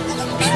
Okay.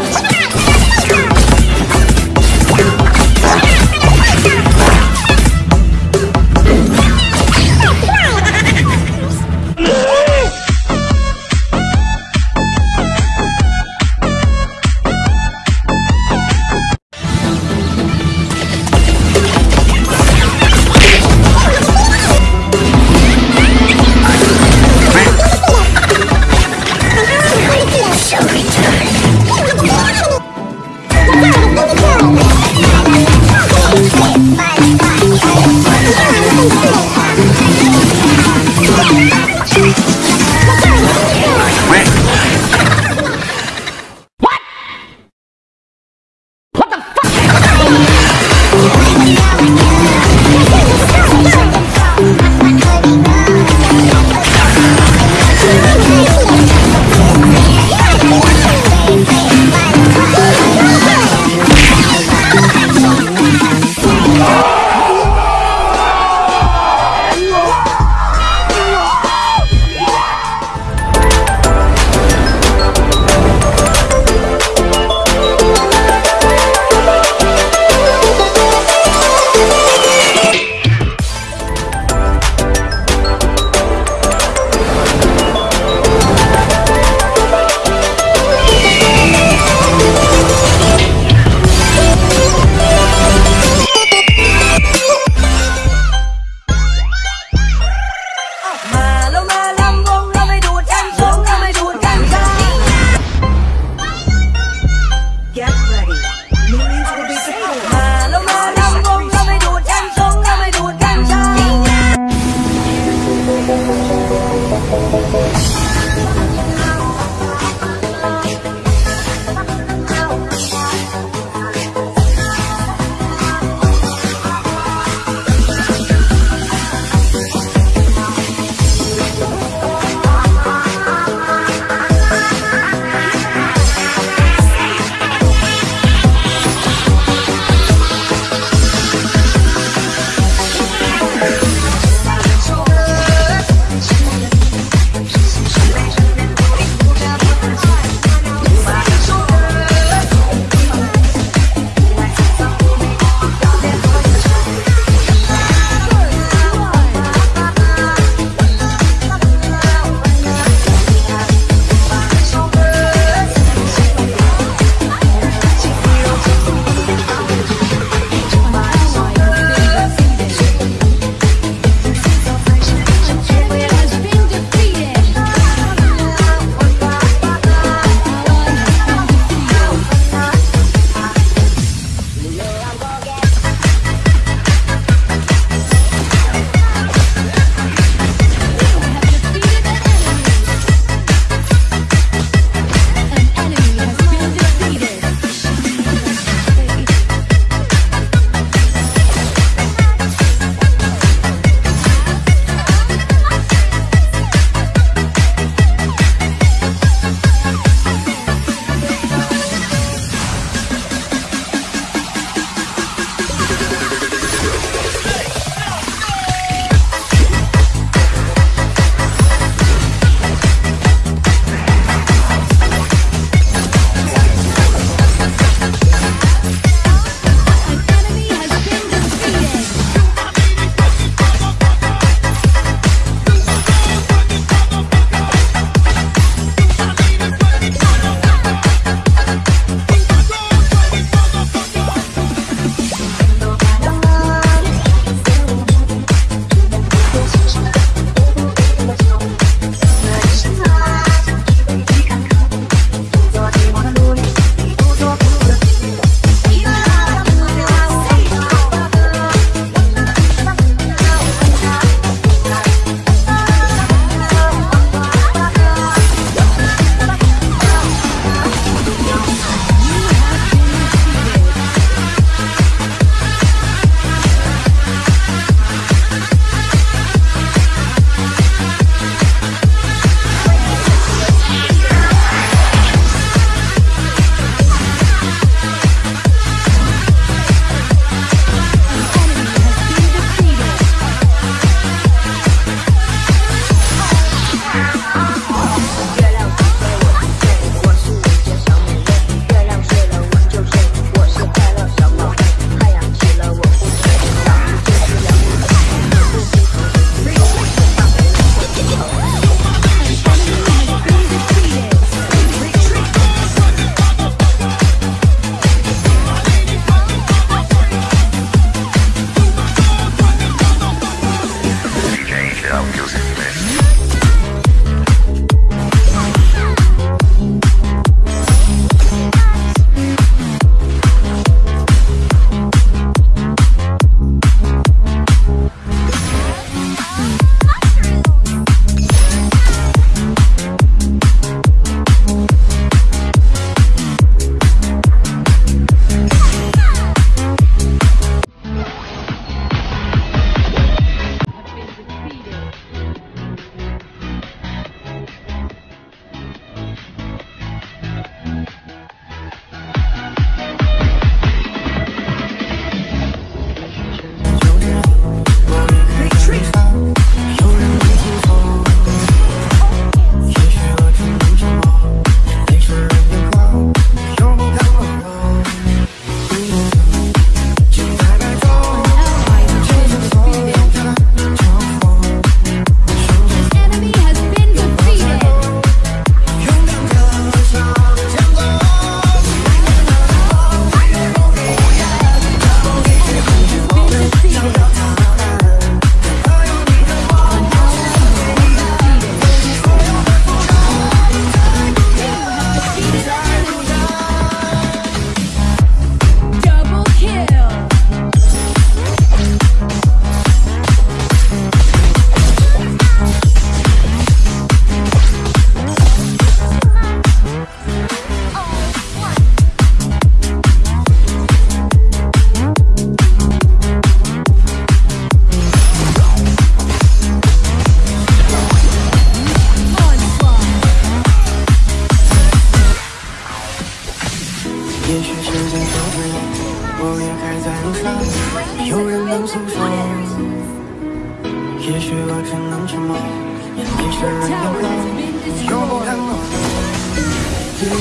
一路途，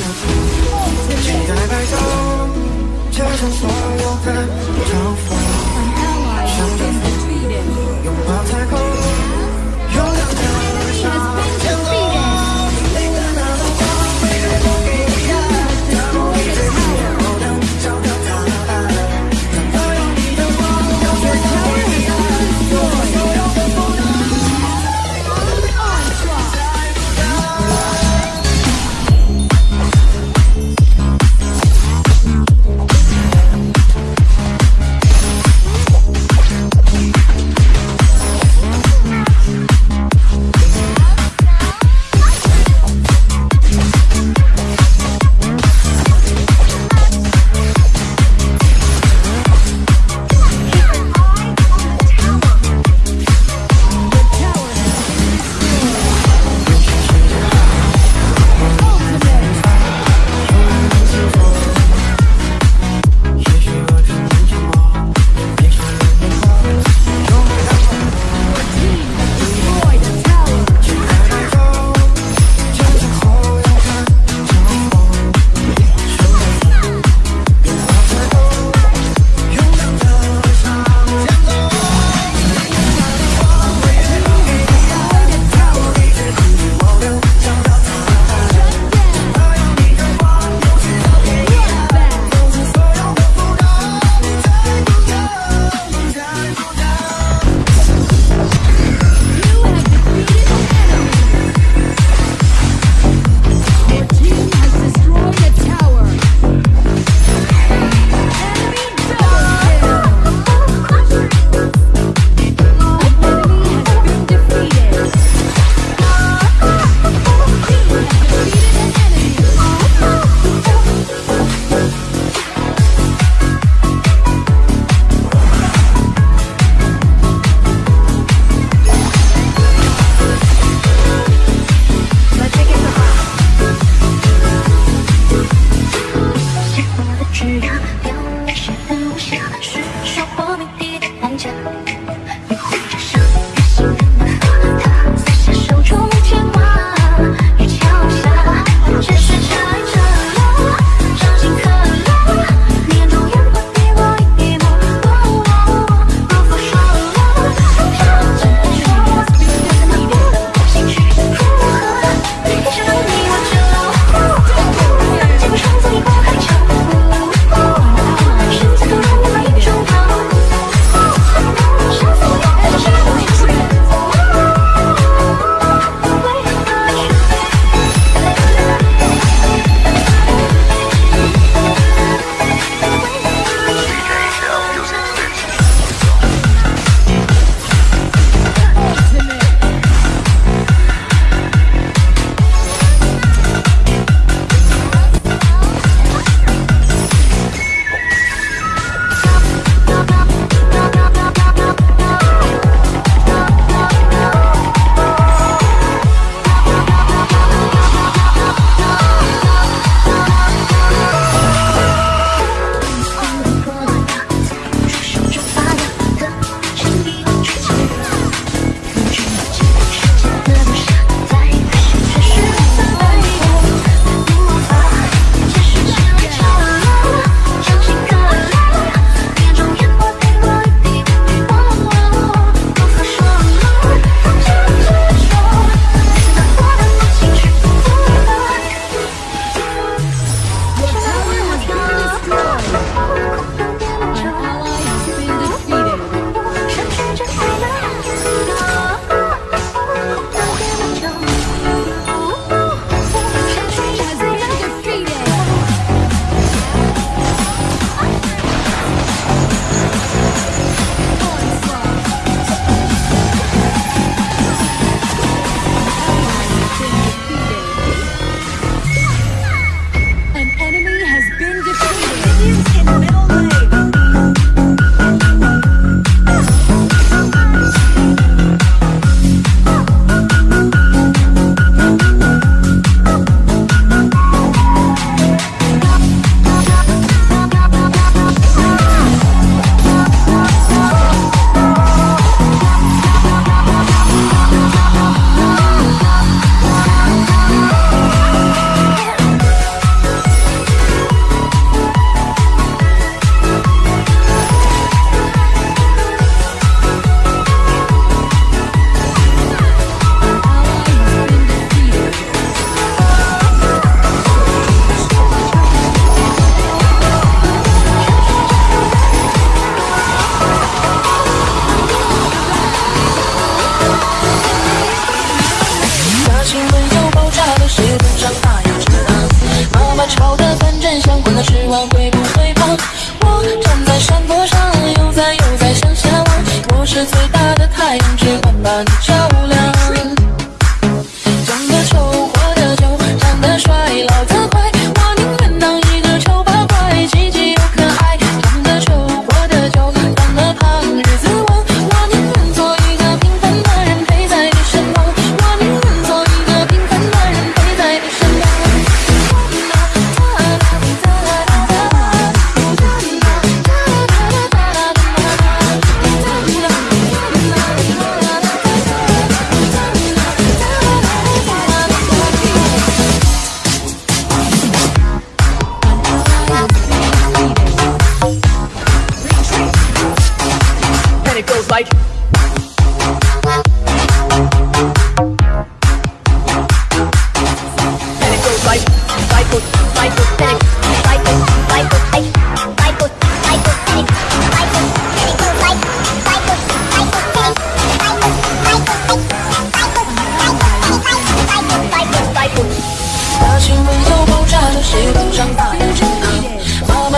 期待白头，接受所有的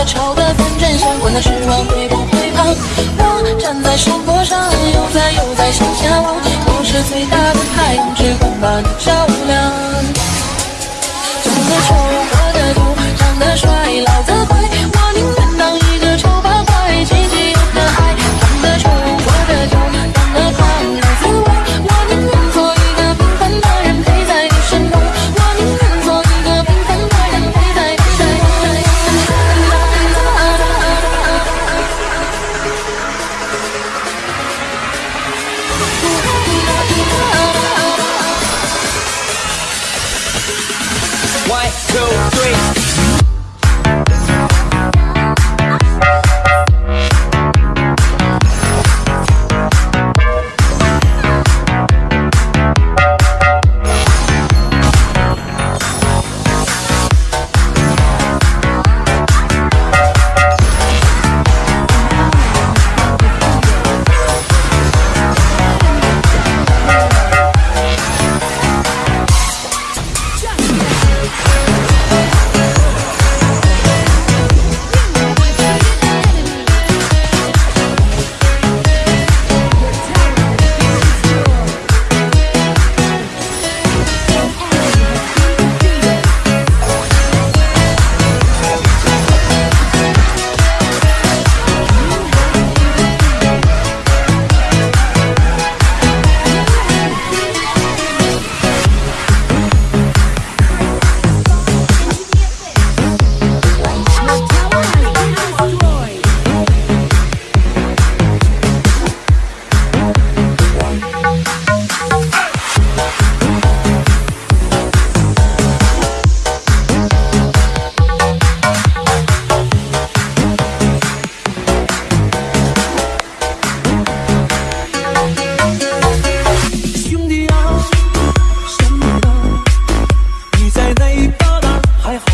吵的反正相关的时光会不会胖？我站在山坡上，悠哉悠哉向下望，我是最大的太阳，只管把你照。One, two, three. 那嘎达还好